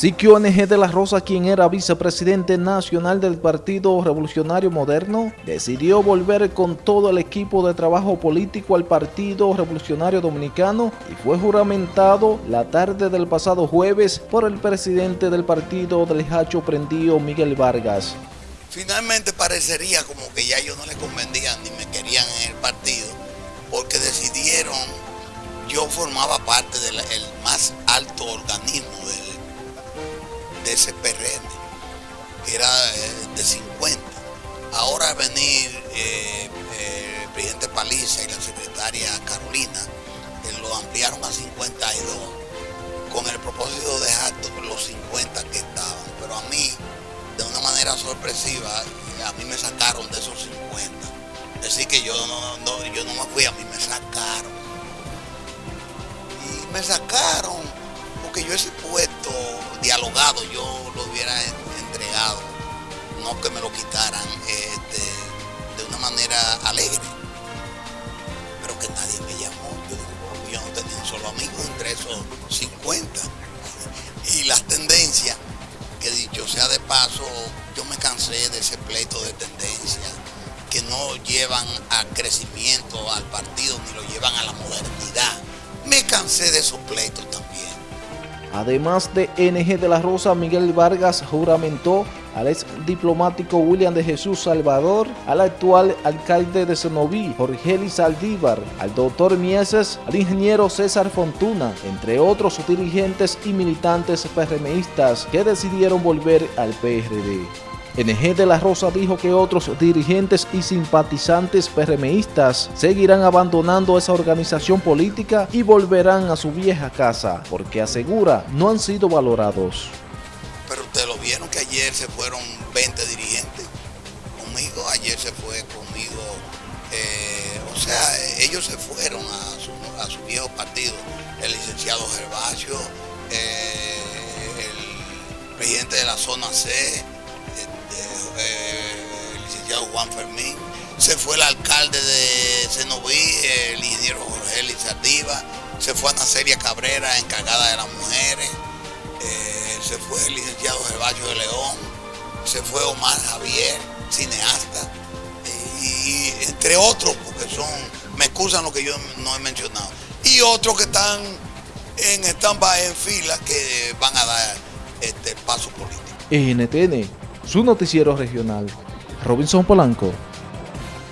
Siquio NG de la Rosa, quien era vicepresidente nacional del Partido Revolucionario Moderno, decidió volver con todo el equipo de trabajo político al Partido Revolucionario Dominicano y fue juramentado la tarde del pasado jueves por el presidente del partido del Hacho Prendío, Miguel Vargas. Finalmente parecería como que ya ellos no les convenían ni me querían en el partido, porque decidieron, yo formaba parte del más alto organismo de ese PRM, que era eh, de 50. Ahora venir eh, eh, el presidente Paliza y la secretaria Carolina, lo ampliaron a 52, con el propósito de dejar los 50 que estaban. Pero a mí, de una manera sorpresiva, a mí me sacaron de esos 50. Decir que yo no, yo no me fui, a mí me sacaron. Y me sacaron porque yo ese puesto dialogado yo lo hubiera entregado, no que me lo quitaran este, de una manera alegre, pero que nadie me llamó. Yo, yo no tenía un solo amigo entre esos 50. Y las tendencias, que dicho sea de paso, yo me cansé de ese pleito de tendencias que no llevan a crecimiento al partido ni lo llevan a la modernidad. Me cansé de esos pleitos. Además de NG de la Rosa, Miguel Vargas juramentó al ex diplomático William de Jesús Salvador, al actual alcalde de Senoví, Jorge Saldívar, al doctor Mieses, al ingeniero César Fontuna, entre otros dirigentes y militantes PRMistas que decidieron volver al PRD. NG de la Rosa dijo que otros dirigentes y simpatizantes PRMistas seguirán abandonando esa organización política y volverán a su vieja casa, porque asegura no han sido valorados. Pero ustedes lo vieron que ayer se fueron 20 dirigentes conmigo, ayer se fue conmigo, eh, o sea, ellos se fueron a su, viejo partido, el licenciado Gervasio, eh, el presidente de la zona C, eh, el licenciado Juan Fermín, se fue el alcalde de Cenoví, el ingeniero Jorge Lizardiva, se fue Ana Celia Cabrera, encargada de las mujeres, eh, se fue el licenciado Gervasio de León, se fue Omar Javier, cineasta, y, entre otros, porque son, me excusan lo que yo no he mencionado, y otros que están en estampa en fila que van a dar este paso político. NTN su noticiero regional. Robinson Polanco.